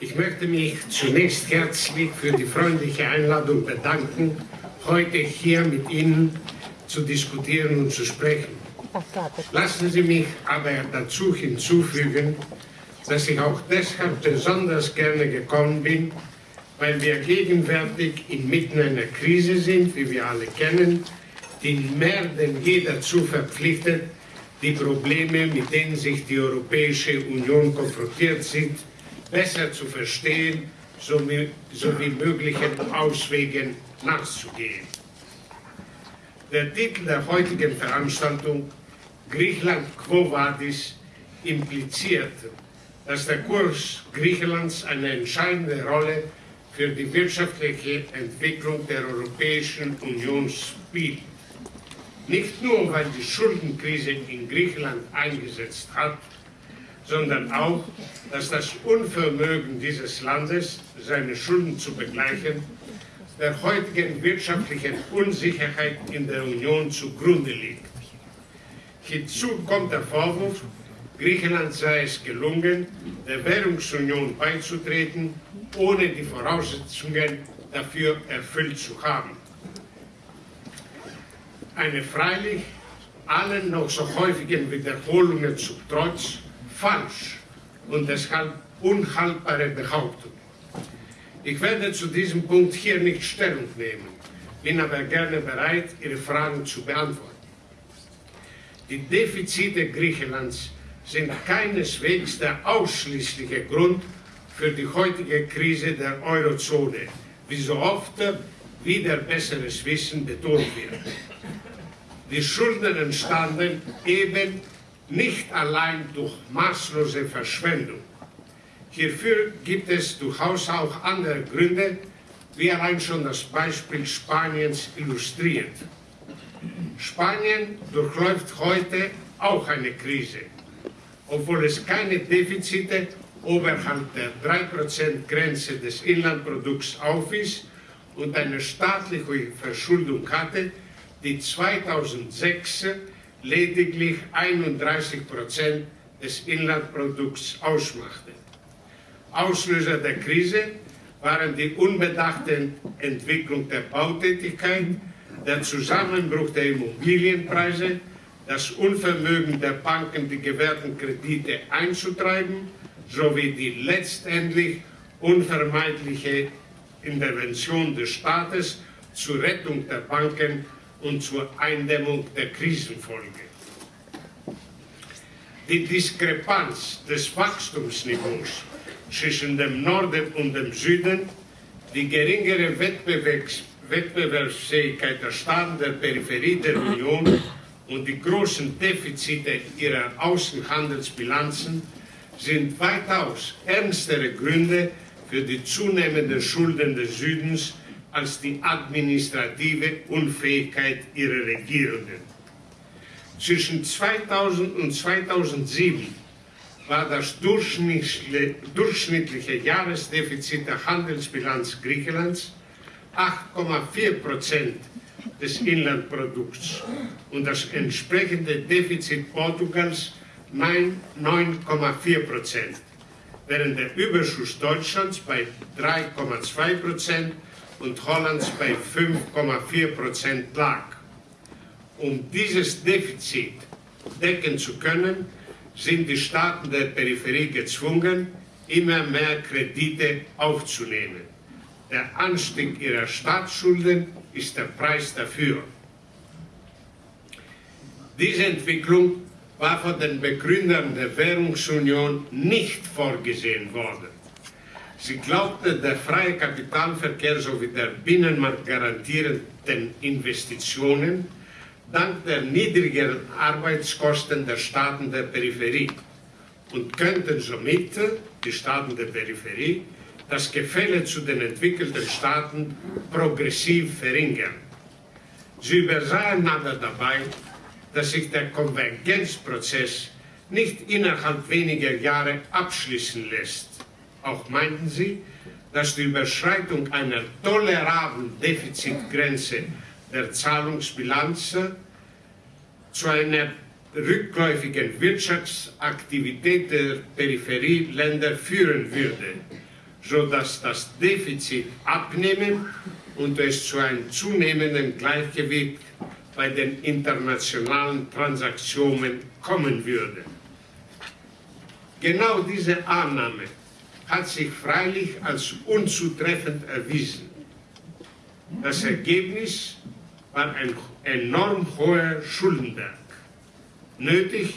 Ich möchte mich zunächst herzlich für die freundliche Einladung bedanken, heute hier mit Ihnen zu diskutieren und zu sprechen. Lassen Sie mich aber dazu hinzufügen, dass ich auch deshalb besonders gerne gekommen bin, weil wir gegenwärtig inmitten einer Krise sind, wie wir alle kennen, die mehr denn je dazu verpflichtet, die Probleme, mit denen sich die Europäische Union konfrontiert sieht, besser zu verstehen sowie, möglichen Auswegen nachzugehen. Der Titel der heutigen Veranstaltung Griechenland Quo Vadis impliziert, dass der Kurs Griechenlands eine entscheidende Rolle für die wirtschaftliche Entwicklung der Europäischen Union spielt. Nicht nur, weil die Schuldenkrise in Griechenland eingesetzt hat, sondern auch, dass das Unvermögen dieses Landes, seine Schulden zu begleichen, der heutigen wirtschaftlichen Unsicherheit in der Union zugrunde liegt. Hinzu kommt der Vorwurf, Griechenland sei es gelungen, der Währungsunion beizutreten, ohne die Voraussetzungen dafür erfüllt zu haben eine freilich allen noch so häufigen Wiederholungen zum Trotz falsch und deshalb unhaltbare Behauptung. Ich werde zu diesem Punkt hier nicht Stellung nehmen, bin aber gerne bereit, Ihre Fragen zu beantworten. Die Defizite Griechenlands sind keineswegs der ausschließliche Grund für die heutige Krise der Eurozone, wie so oft wieder besseres Wissen betont wird. Die Schulden entstanden eben nicht allein durch maßlose Verschwendung. Hierfür gibt es durchaus auch andere Gründe, wie allein schon das Beispiel Spaniens illustriert. Spanien durchläuft heute auch eine Krise, obwohl es keine Defizite oberhalb der 3%-Grenze des Inlandprodukts aufwies und eine staatliche Verschuldung hatte, die 2006 lediglich 31 Prozent des Inlandprodukts ausmachte. Auslöser der Krise waren die unbedachte Entwicklung der Bautätigkeit, der Zusammenbruch der Immobilienpreise, das Unvermögen der Banken, die gewährten Kredite einzutreiben, sowie die letztendlich unvermeidliche Intervention des Staates zur Rettung der Banken und zur Eindämmung der Krisenfolge. Die Diskrepanz des Wachstumsniveaus zwischen dem Norden und dem Süden, die geringere Wettbewerbs Wettbewerbsfähigkeit der Staaten der Peripherie der Union und die großen Defizite ihrer Außenhandelsbilanzen sind weitaus ernstere Gründe für die zunehmenden Schulden des Südens als die administrative Unfähigkeit ihrer Regierungen. Zwischen 2000 und 2007 war das durchschnittliche Jahresdefizit der Handelsbilanz Griechenlands 8,4 Prozent des Inlandprodukts und das entsprechende Defizit Portugals 9,4 Prozent, während der Überschuss Deutschlands bei 3,2 Prozent und Hollands bei 5,4 Prozent lag. Um dieses Defizit decken zu können, sind die Staaten der Peripherie gezwungen, immer mehr Kredite aufzunehmen. Der Anstieg ihrer Staatsschulden ist der Preis dafür. Diese Entwicklung war von den Begründern der Währungsunion nicht vorgesehen worden. Sie glaubte, der freie Kapitalverkehr sowie der Binnenmarkt garantierenden Investitionen dank der niedrigeren Arbeitskosten der Staaten der Peripherie und könnten somit die Staaten der Peripherie das Gefälle zu den entwickelten Staaten progressiv verringern. Sie übersahen aber dabei, dass sich der Konvergenzprozess nicht innerhalb weniger Jahre abschließen lässt auch meinten sie, dass die Überschreitung einer tolerablen Defizitgrenze der Zahlungsbilanz zu einer rückläufigen Wirtschaftsaktivität der Peripherieländer führen würde, sodass das Defizit abnehmen und es zu einem zunehmenden Gleichgewicht bei den internationalen Transaktionen kommen würde. Genau diese Annahme hat sich freilich als unzutreffend erwiesen. Das Ergebnis war ein enorm hoher Schuldenberg. Nötig,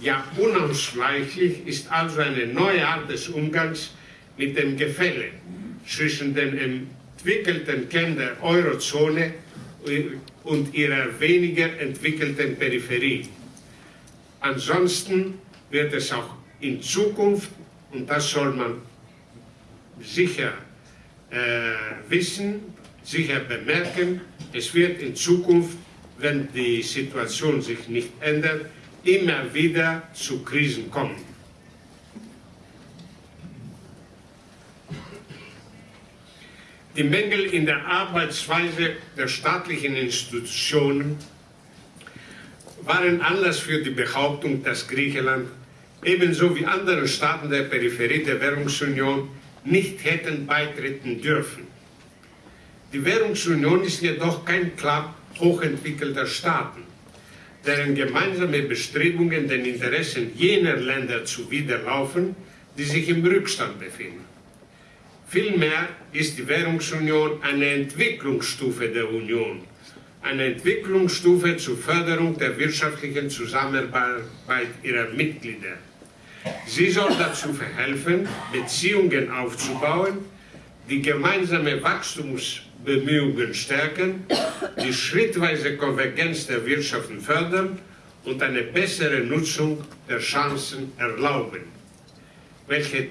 ja unausweichlich ist also eine neue Art des Umgangs mit dem Gefälle zwischen den entwickelten Kernen der Eurozone und ihrer weniger entwickelten Peripherie. Ansonsten wird es auch in Zukunft, und das soll man sicher äh, wissen, sicher bemerken, es wird in Zukunft, wenn die Situation sich nicht ändert, immer wieder zu Krisen kommen. Die Mängel in der Arbeitsweise der staatlichen Institutionen waren Anlass für die Behauptung, dass Griechenland ebenso wie andere Staaten der Peripherie der Währungsunion nicht hätten beitreten dürfen. Die Währungsunion ist jedoch kein Club hochentwickelter Staaten, deren gemeinsame Bestrebungen den Interessen jener Länder zuwiderlaufen, die sich im Rückstand befinden. Vielmehr ist die Währungsunion eine Entwicklungsstufe der Union, eine Entwicklungsstufe zur Förderung der wirtschaftlichen Zusammenarbeit ihrer Mitglieder. Sie soll dazu verhelfen, Beziehungen aufzubauen, die gemeinsame Wachstumsbemühungen stärken, die schrittweise Konvergenz der Wirtschaften fördern und eine bessere Nutzung der Chancen erlauben, welche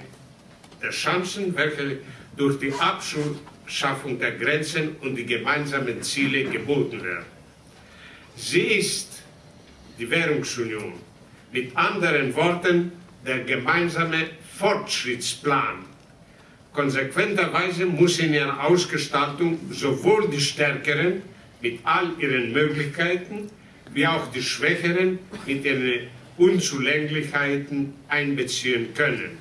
der Chancen, welche durch die Abschaffung der Grenzen und die gemeinsamen Ziele geboten werden. Sie ist die Währungsunion, mit anderen Worten der gemeinsame Fortschrittsplan. Konsequenterweise muss in ihrer Ausgestaltung sowohl die Stärkeren mit all ihren Möglichkeiten wie auch die Schwächeren mit ihren Unzulänglichkeiten einbeziehen können.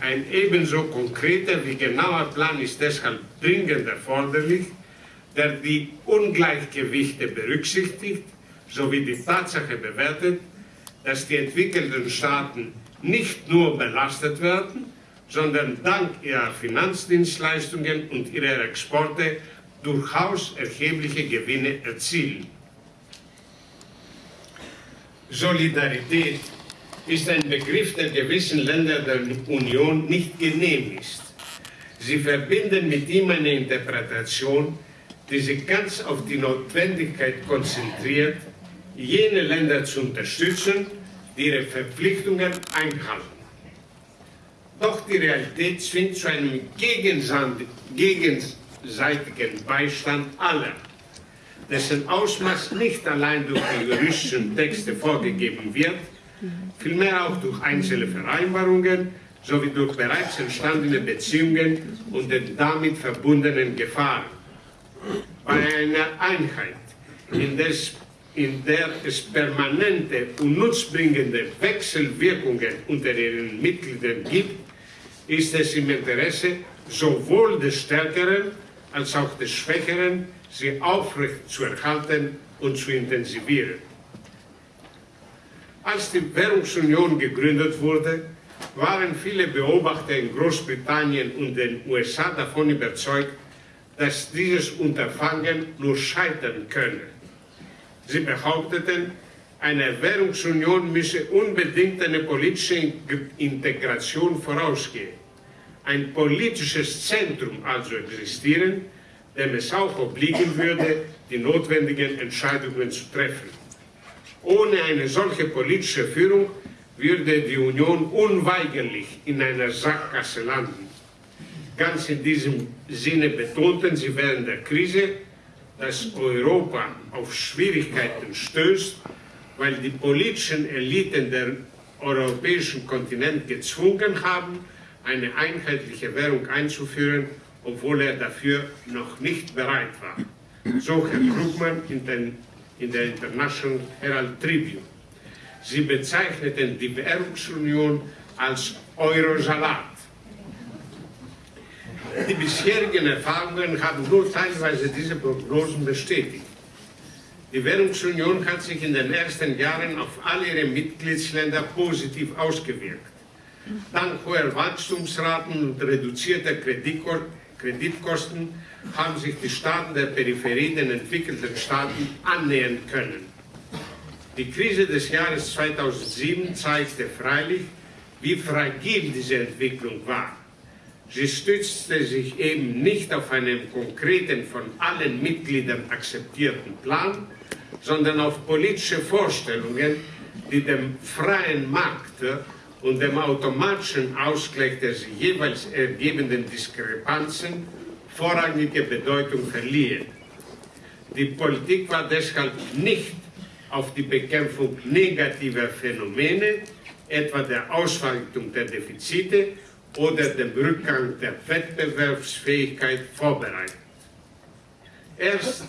Ein ebenso konkreter wie genauer Plan ist deshalb dringend erforderlich, der die Ungleichgewichte berücksichtigt sowie die Tatsache bewertet, dass die entwickelten Staaten nicht nur belastet werden, sondern dank ihrer Finanzdienstleistungen und ihrer Exporte durchaus erhebliche Gewinne erzielen. Solidarität ist ein Begriff, der gewissen Ländern der Union nicht genehm ist. Sie verbinden mit ihm eine Interpretation, die sich ganz auf die Notwendigkeit konzentriert, jene Länder zu unterstützen, die ihre Verpflichtungen einhalten. Doch die Realität zwingt zu einem gegenseitigen Beistand aller, dessen Ausmaß nicht allein durch die juristischen Texte vorgegeben wird, vielmehr auch durch einzelne Vereinbarungen sowie durch bereits entstandene Beziehungen und den damit verbundenen Gefahren. Bei einer Einheit, in, des, in der es permanente und nutzbringende Wechselwirkungen unter ihren Mitgliedern gibt, ist es im Interesse sowohl des Stärkeren als auch des Schwächeren, sie aufrecht zu erhalten und zu intensivieren. Als die Währungsunion gegründet wurde, waren viele Beobachter in Großbritannien und den USA davon überzeugt, dass dieses Unterfangen nur scheitern könne. Sie behaupteten, eine Währungsunion müsse unbedingt eine politische Integration vorausgehen. Ein politisches Zentrum also existieren, dem es auch obliegen würde, die notwendigen Entscheidungen zu treffen. Ohne eine solche politische Führung würde die Union unweigerlich in einer Sackgasse landen. Ganz in diesem Sinne betonten sie während der Krise, dass Europa auf Schwierigkeiten stößt, weil die politischen Eliten der europäischen Kontinent gezwungen haben, eine einheitliche Währung einzuführen, obwohl er dafür noch nicht bereit war. So Herr Krugmann in den in der International Herald Tribune. Sie bezeichneten die Währungsunion als Eurosalat. Die bisherigen Erfahrungen haben nur teilweise diese Prognosen bestätigt. Die Währungsunion hat sich in den ersten Jahren auf alle ihre Mitgliedsländer positiv ausgewirkt. Dank hoher Wachstumsraten und reduzierter Kreditkosten haben sich die Staaten der Peripherie den entwickelten Staaten annähern können. Die Krise des Jahres 2007 zeigte freilich, wie fragil diese Entwicklung war. Sie stützte sich eben nicht auf einen konkreten, von allen Mitgliedern akzeptierten Plan, sondern auf politische Vorstellungen, die dem freien Markt und dem automatischen Ausgleich der sich jeweils ergebenden Diskrepanzen vorrangige Bedeutung verliehen. Die Politik war deshalb nicht auf die Bekämpfung negativer Phänomene, etwa der Ausweitung der Defizite oder dem Rückgang der Wettbewerbsfähigkeit vorbereitet. Erst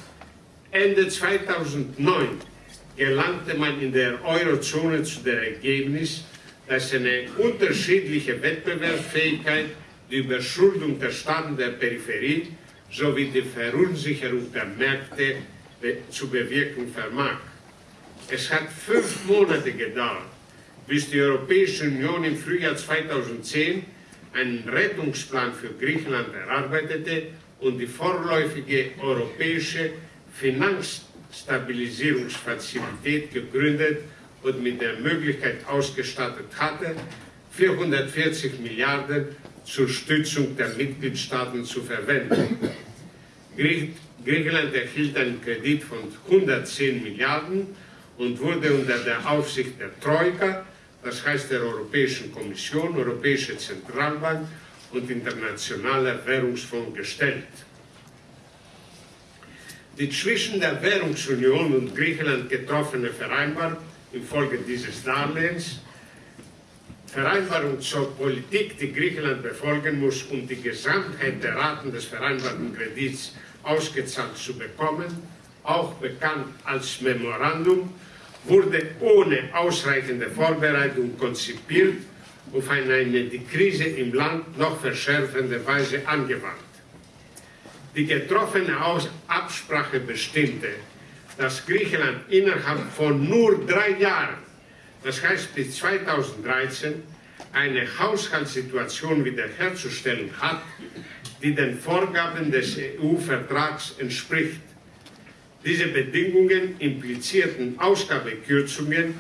Ende 2009 gelangte man in der Eurozone zu dem Ergebnis, dass eine unterschiedliche Wettbewerbsfähigkeit, die Überschuldung der Staaten der Peripherie sowie die Verunsicherung der Märkte zu bewirken vermag. Es hat fünf Monate gedauert, bis die Europäische Union im Frühjahr 2010 einen Rettungsplan für Griechenland erarbeitete und die vorläufige europäische Finanzstabilisierungsfazilität gegründet und mit der Möglichkeit ausgestattet hatte, 440 Milliarden zur Stützung der Mitgliedstaaten zu verwenden. Griechenland erhielt einen Kredit von 110 Milliarden und wurde unter der Aufsicht der Troika, das heißt der Europäischen Kommission, Europäische Zentralbank und Internationaler Währungsfonds gestellt. Die zwischen der Währungsunion und Griechenland getroffene Vereinbarung infolge dieses Darlehens, Vereinbarung zur Politik, die Griechenland befolgen muss, um die Gesamtheit der Raten des vereinbarten Kredits ausgezahlt zu bekommen, auch bekannt als Memorandum, wurde ohne ausreichende Vorbereitung konzipiert und auf eine die Krise im Land noch verschärfende Weise angewandt. Die getroffene Absprache bestimmte, dass Griechenland innerhalb von nur drei Jahren, das heißt bis 2013, eine Haushaltssituation wiederherzustellen hat, die den Vorgaben des EU-Vertrags entspricht. Diese Bedingungen implizierten Ausgabekürzungen,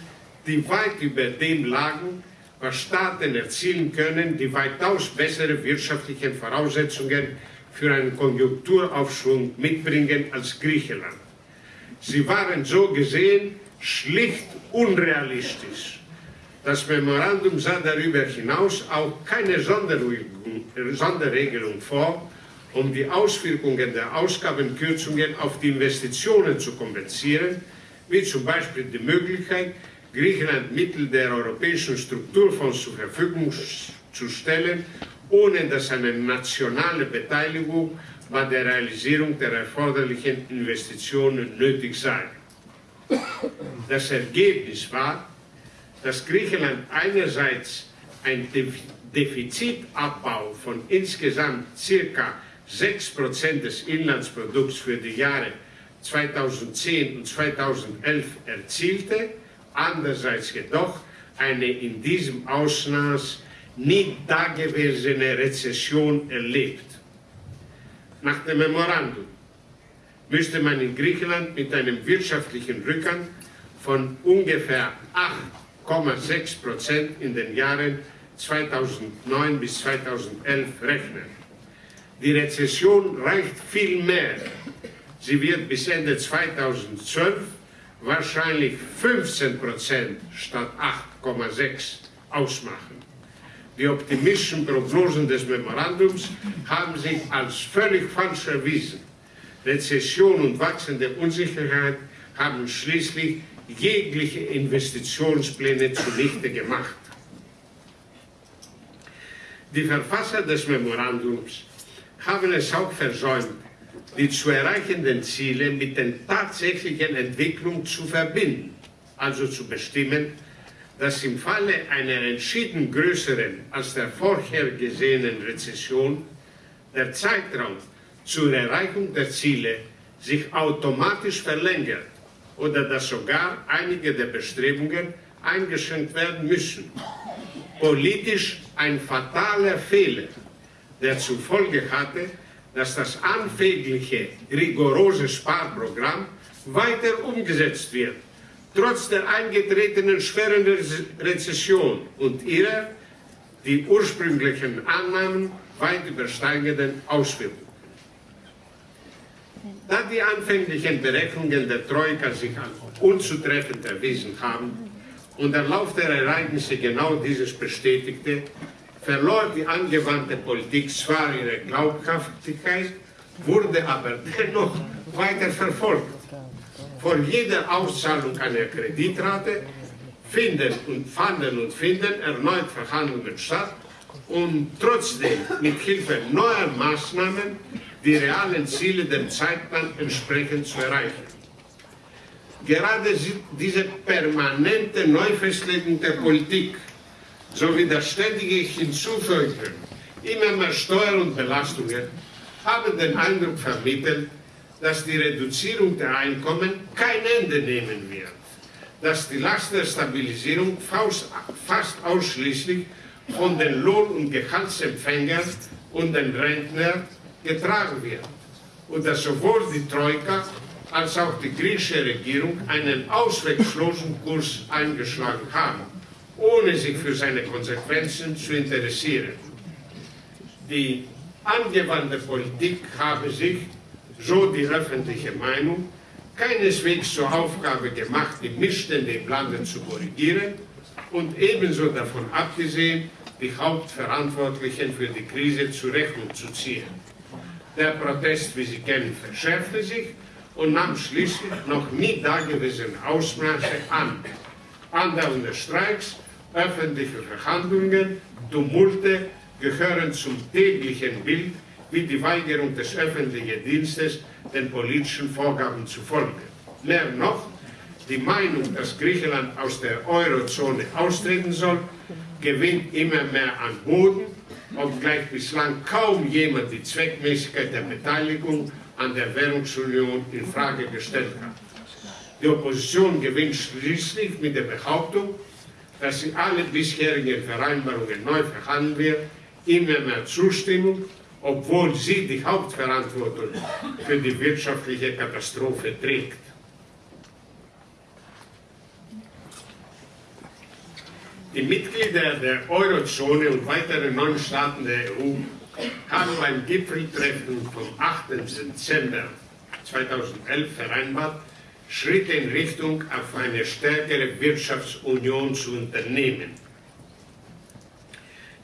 die weit über dem lagen, was Staaten erzielen können, die weitaus bessere wirtschaftliche Voraussetzungen für einen Konjunkturaufschwung mitbringen als Griechenland. Sie waren so gesehen schlicht unrealistisch. Das Memorandum sah darüber hinaus auch keine Sonderregelung vor, um die Auswirkungen der Ausgabenkürzungen auf die Investitionen zu kompensieren, wie zum Beispiel die Möglichkeit, Griechenland Mittel der europäischen Strukturfonds zur Verfügung zu stellen, ohne dass eine nationale Beteiligung bei der Realisierung der erforderlichen Investitionen nötig sei. Das Ergebnis war, dass Griechenland einerseits ein Defizitabbau von insgesamt ca. 6% des Inlandsprodukts für die Jahre 2010 und 2011 erzielte, andererseits jedoch eine in diesem Ausmaß nie dagewesene Rezession erlebt. Nach dem Memorandum müsste man in Griechenland mit einem wirtschaftlichen Rückgang von ungefähr 8,6 Prozent in den Jahren 2009 bis 2011 rechnen. Die Rezession reicht viel mehr. Sie wird bis Ende 2012 wahrscheinlich 15 Prozent statt 8,6 ausmachen. Die optimistischen Prognosen des Memorandums haben sich als völlig falsch erwiesen. Rezession und wachsende Unsicherheit haben schließlich jegliche Investitionspläne zunichte gemacht. Die Verfasser des Memorandums haben es auch versäumt, die zu erreichenden Ziele mit den tatsächlichen Entwicklungen zu verbinden, also zu bestimmen, dass im Falle einer entschieden größeren als der vorher gesehenen Rezession der Zeitraum zur Erreichung der Ziele sich automatisch verlängert oder dass sogar einige der Bestrebungen eingeschränkt werden müssen. Politisch ein fataler Fehler, der zur Folge hatte, dass das anfängliche rigorose Sparprogramm weiter umgesetzt wird, trotz der eingetretenen schweren Rezession und ihrer die ursprünglichen Annahmen weit übersteigenden Auswirkungen. Da die anfänglichen Berechnungen der Troika sich als unzutreffend erwiesen haben und der Lauf der Ereignisse genau dieses bestätigte, verlor die angewandte Politik zwar ihre Glaubhaftigkeit, wurde aber dennoch weiter verfolgt. Vor jeder Auszahlung einer Kreditrate finden und fanden und finden erneut Verhandlungen statt und trotzdem mit Hilfe neuer Maßnahmen die realen Ziele dem Zeitplan entsprechend zu erreichen. Gerade diese permanente Neufestlegung der Politik sowie das ständige Hinzufügen immer mehr Steuern und Belastungen haben den Eindruck vermittelt, dass die Reduzierung der Einkommen kein Ende nehmen wird, dass die Last der Stabilisierung fast ausschließlich von den Lohn- und Gehaltsempfängern und den Rentnern getragen wird. Und dass sowohl die Troika als auch die griechische Regierung einen ausweglosen Kurs eingeschlagen haben, ohne sich für seine Konsequenzen zu interessieren. Die angewandte Politik habe sich, so die öffentliche Meinung, keineswegs zur Aufgabe gemacht, die Missstände im Lande zu korrigieren und ebenso davon abgesehen, die Hauptverantwortlichen für die Krise zur Rechnung zu ziehen. Der Protest, wie Sie kennen, verschärfte sich und nahm schließlich noch nie dagewesene Ausmaße an. Andauernde Streiks, öffentliche Verhandlungen, Tumulte gehören zum täglichen Bild wie die Weigerung des öffentlichen Dienstes, den politischen Vorgaben zu folgen. Mehr noch, die Meinung, dass Griechenland aus der Eurozone austreten soll, gewinnt immer mehr an Boden, obgleich bislang kaum jemand die Zweckmäßigkeit der Beteiligung an der Währungsunion in Frage gestellt hat. Die Opposition gewinnt schließlich mit der Behauptung, dass sie alle bisherigen Vereinbarungen neu verhandeln wird, immer mehr Zustimmung, obwohl sie die Hauptverantwortung für die wirtschaftliche Katastrophe trägt. Die Mitglieder der Eurozone und weitere neun Staaten der EU haben beim Gipfeltreffen vom 8. Dezember 2011 vereinbart, Schritte in Richtung auf eine stärkere Wirtschaftsunion zu unternehmen.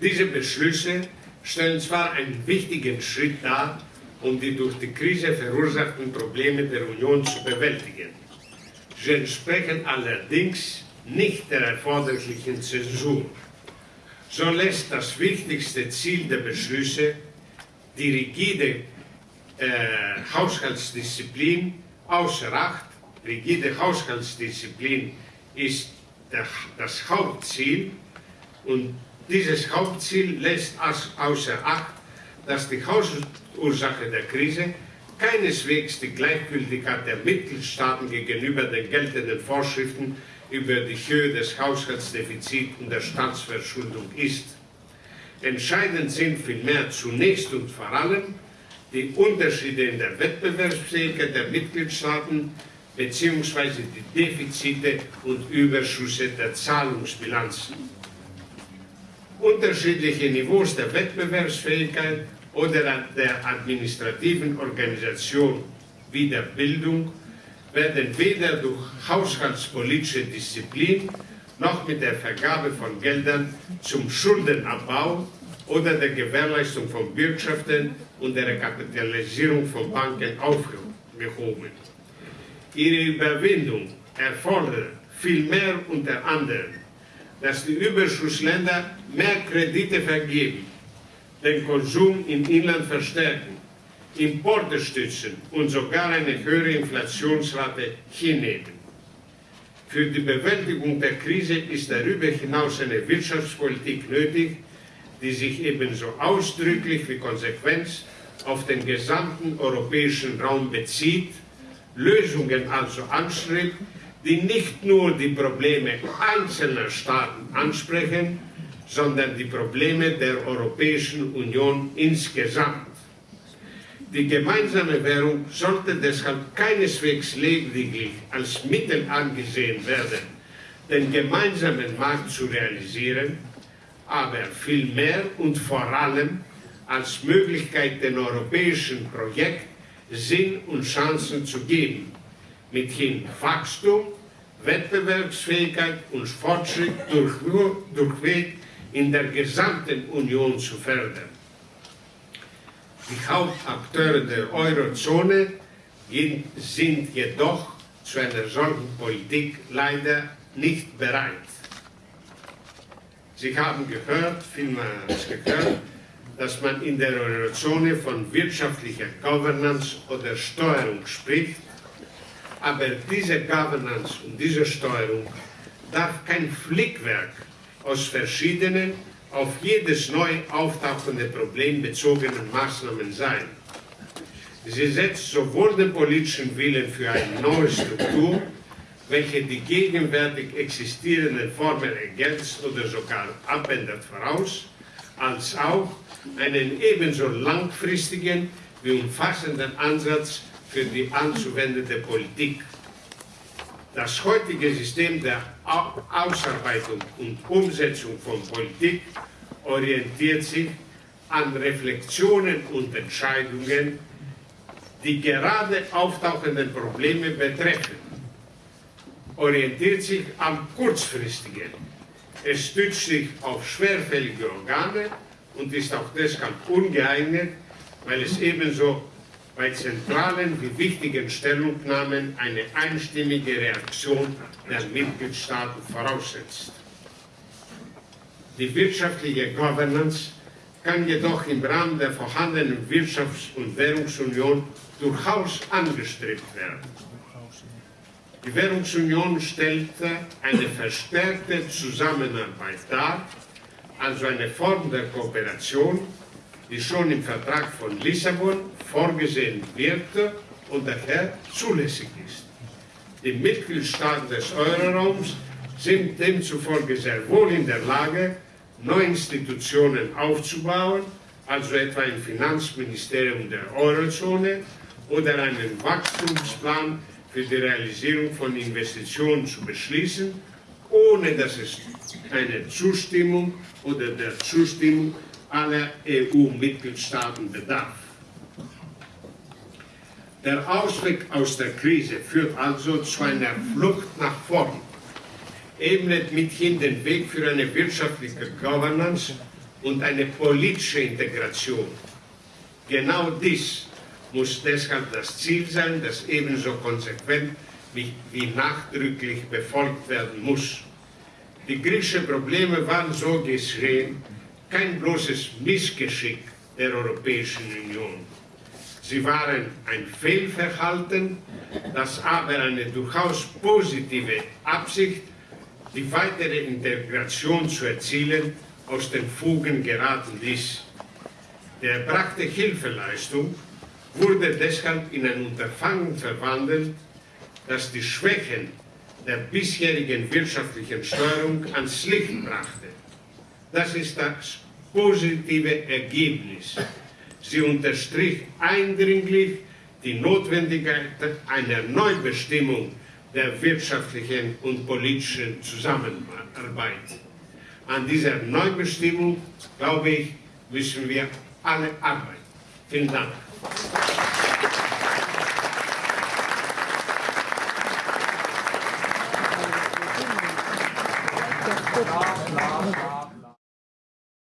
Diese Beschlüsse stellen zwar einen wichtigen Schritt dar, um die durch die Krise verursachten Probleme der Union zu bewältigen. Sie entsprechen allerdings nicht der erforderlichen Zäsur. So lässt das wichtigste Ziel der Beschlüsse, die rigide äh, Haushaltsdisziplin, außer Acht. Rigide Haushaltsdisziplin ist das Hauptziel und dieses Hauptziel lässt außer Acht, dass die Hauptursache der Krise keineswegs die Gleichgültigkeit der Mitgliedstaaten gegenüber den geltenden Vorschriften über die Höhe des Haushaltsdefizits und der Staatsverschuldung ist. Entscheidend sind vielmehr zunächst und vor allem die Unterschiede in der Wettbewerbsfähigkeit der Mitgliedstaaten bzw. die Defizite und Überschüsse der Zahlungsbilanzen. Unterschiedliche Niveaus der Wettbewerbsfähigkeit oder der administrativen Organisation wie der Bildung werden weder durch haushaltspolitische Disziplin noch mit der Vergabe von Geldern zum Schuldenabbau oder der Gewährleistung von Bürgschaften und der Rekapitalisierung von Banken aufgehoben. Ihre Überwindung erfordert vielmehr unter anderem, dass die Überschussländer mehr Kredite vergeben, den Konsum im Inland verstärken Importe stützen und sogar eine höhere Inflationsrate hinnehmen. Für die Bewältigung der Krise ist darüber hinaus eine Wirtschaftspolitik nötig, die sich ebenso ausdrücklich wie konsequent auf den gesamten europäischen Raum bezieht, Lösungen also anstrebt, die nicht nur die Probleme einzelner Staaten ansprechen, sondern die Probleme der Europäischen Union insgesamt. Die gemeinsame Währung sollte deshalb keineswegs lediglich als Mittel angesehen werden, den gemeinsamen Markt zu realisieren, aber vielmehr und vor allem als Möglichkeit dem europäischen Projekt Sinn und Chancen zu geben, mithin Wachstum, Wettbewerbsfähigkeit und Fortschritt durch, durchweg in der gesamten Union zu fördern. Die Hauptakteure der Eurozone sind jedoch zu einer solchen Politik leider nicht bereit. Sie haben gehört, vielmals gehört, dass man in der Eurozone von wirtschaftlicher Governance oder Steuerung spricht, aber diese Governance und diese Steuerung darf kein Flickwerk aus verschiedenen, auf jedes neu auftauchende Problem bezogenen Maßnahmen sein. Sie setzt sowohl den politischen Willen für eine neue Struktur welche die gegenwärtig existierenden Formen ergänzt oder sogar abändert voraus, als auch einen ebenso langfristigen wie umfassenden Ansatz für die anzuwendende Politik. Das heutige System der Ausarbeitung und Umsetzung von Politik orientiert sich an Reflexionen und Entscheidungen, die gerade auftauchenden Probleme betreffen orientiert sich am kurzfristigen. Es stützt sich auf schwerfällige Organe und ist auch deshalb ungeeignet, weil es ebenso bei zentralen wie wichtigen Stellungnahmen eine einstimmige Reaktion der Mitgliedstaaten voraussetzt. Die wirtschaftliche Governance kann jedoch im Rahmen der vorhandenen Wirtschafts- und Währungsunion durchaus angestrebt werden. Die Währungsunion stellte eine verstärkte Zusammenarbeit dar, also eine Form der Kooperation, die schon im Vertrag von Lissabon vorgesehen wird und daher zulässig ist. Die Mitgliedstaaten des Euroraums sind demzufolge sehr wohl in der Lage, neue Institutionen aufzubauen, also etwa ein Finanzministerium der Eurozone oder einen Wachstumsplan für die Realisierung von Investitionen zu beschließen, ohne dass es eine Zustimmung oder der Zustimmung aller EU-Mitgliedstaaten bedarf. Der Ausweg aus der Krise führt also zu einer Flucht nach vorn, ebnet mithin den Weg für eine wirtschaftliche Governance und eine politische Integration. Genau dies muss deshalb das Ziel sein, das ebenso konsequent wie, wie nachdrücklich befolgt werden muss. Die griechischen Probleme waren so geschehen kein bloßes Missgeschick der Europäischen Union. Sie waren ein Fehlverhalten, das aber eine durchaus positive Absicht, die weitere Integration zu erzielen, aus den Fugen geraten ließ. Der erbrachte Hilfeleistung wurde deshalb in ein Unterfangen verwandelt, das die Schwächen der bisherigen wirtschaftlichen Steuerung ans Licht brachte. Das ist das positive Ergebnis. Sie unterstrich eindringlich die Notwendigkeit einer Neubestimmung der wirtschaftlichen und politischen Zusammenarbeit. An dieser Neubestimmung, glaube ich, müssen wir alle arbeiten. Vielen Dank.